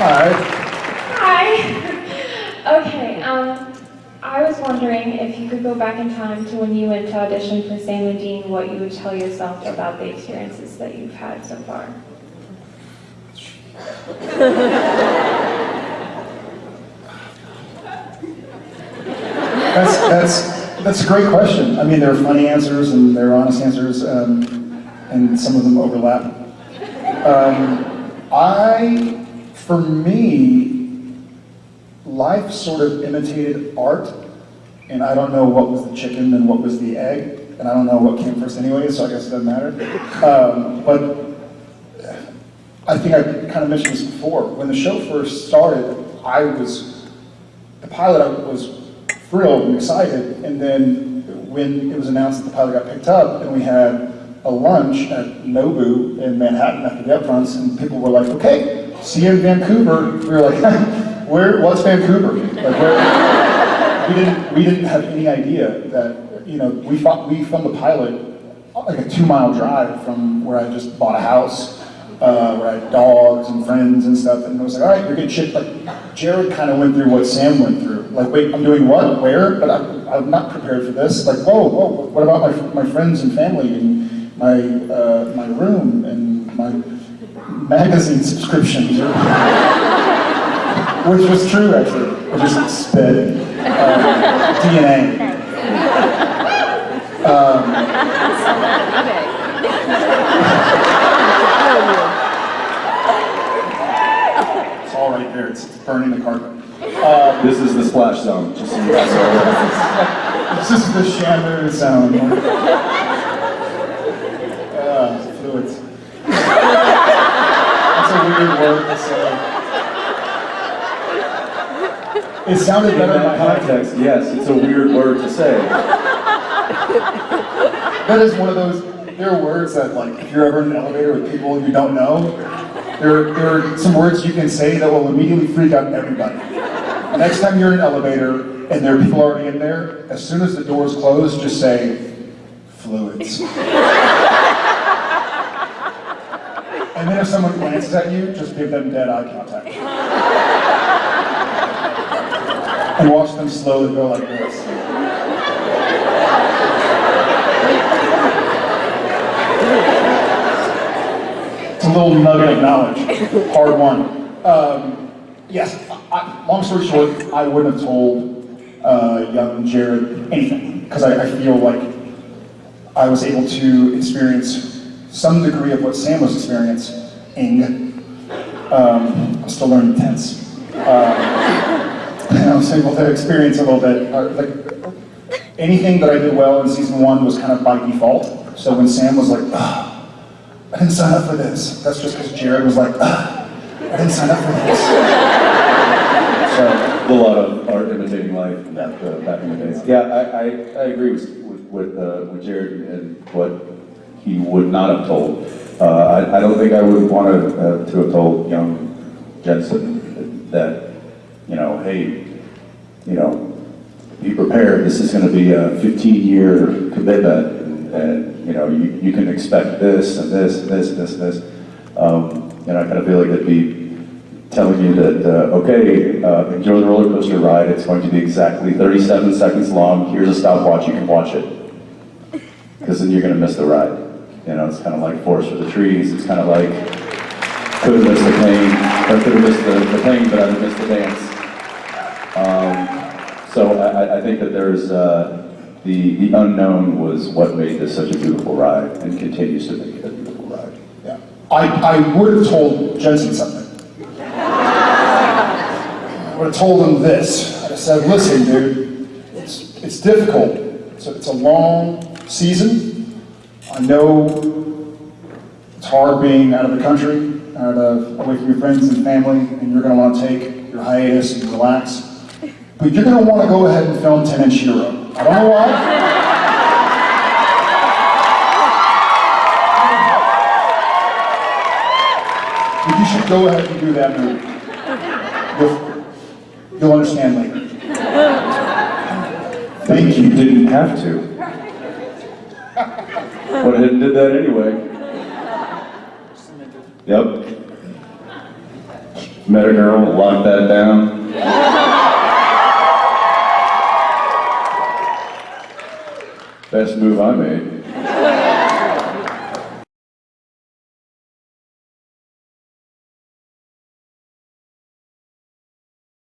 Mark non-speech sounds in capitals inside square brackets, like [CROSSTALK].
Hi. Hi. [LAUGHS] okay, um, I was wondering if you could go back in time to when you went to audition for Sam and Dean, what you would tell yourself about the experiences that you've had so far. That's, that's, that's a great question. I mean, there are funny answers and there are honest answers, um, and some of them overlap. Um, I, for me, life sort of imitated art, and I don't know what was the chicken and what was the egg, and I don't know what came first anyway, so I guess it doesn't matter. Um, but I think I kind of mentioned this before. When the show first started, I was, the pilot I was thrilled and excited, and then when it was announced that the pilot got picked up, and we had a lunch at Nobu in Manhattan after the upfronts, and people were like, okay, in Vancouver. We were like, [LAUGHS] where, what's Vancouver? Like, where, we didn't, we didn't have any idea that, you know, we, fought, we filmed the pilot like a two mile drive from where I just bought a house, uh, where I had dogs and friends and stuff, and I was like, all right, you're good shit. Like, Jared kind of went through what Sam went through. Like, wait, I'm doing what, where? But I'm, I'm not prepared for this. Like, whoa, whoa, what about my, my friends and family and my, uh, my room and my magazine subscriptions? Which was true, actually. I just sped. Uh, DNA. It's all right there. It's burning the carpet. This is the splash zone, just so you guys aware. It's just the shamu sound. Uh, fluids. It sounded better in that context, yes, it's a weird word to say. That is one of those, there are words that like, if you're ever in an elevator with people you don't know, there, there are some words you can say that will immediately freak out everybody. Next time you're in an elevator and there are people already in there, as soon as the doors close, just say, fluids. And then if someone glances at you, just give them dead eye contact. And watch them slowly go like this. It's a little nugget of knowledge, hard won. Um, yes, I, long story short, I wouldn't have told uh, young Jared anything because I, I feel like I was able to experience some degree of what Sam was experiencing. Um, I'm still learning tense. Um, and [LAUGHS] I was able to experience a little bit. Uh, like anything that I did well in season one was kind of by default. So when Sam was like, "Ugh, I didn't sign up for this. That's just because Jared was like, "Ugh, I didn't sign up for this. So, A lot of art imitating life back, uh, back in the days. Yeah, I, I, I agree with, with, with, uh, with Jared and what he would not have told. Uh, I, I don't think I would want to, uh, to have told young Jensen that, you know, hey, you know, be prepared, this is going to be a 15-year commitment, and, you know, you, you can expect this, and this, and this, and this, and this. Um, and I kind of feel like it'd be telling you that, uh, okay, uh, enjoy the roller coaster ride, it's going to be exactly 37 seconds long, here's a stopwatch, you can watch it. Because then you're going to miss the ride. You know, it's kind of like Forest for the Trees, it's kind of like, could have missed the pain, or could have missed the, the pain, but I would miss the dance. Um, so I, I- I think that there's, uh, the, the unknown was what made this such a beautiful ride, and continues to make it a beautiful ride. yeah. I, I would have told Jensen something. I would have told him this. I'd said, listen, dude, it's, it's difficult. It's a, it's a long season. I know it's hard being out of the country, out of, away from your friends and family, and you're going to want to take your hiatus and relax. But you're going to want to go ahead and film 10 Inch Hero. I don't know why. But you should go ahead and do that movie. You'll, you'll understand later. Thank You you. didn't have to. Went ahead and did that anyway. Yep. met a girl, locked that down. Best move I made.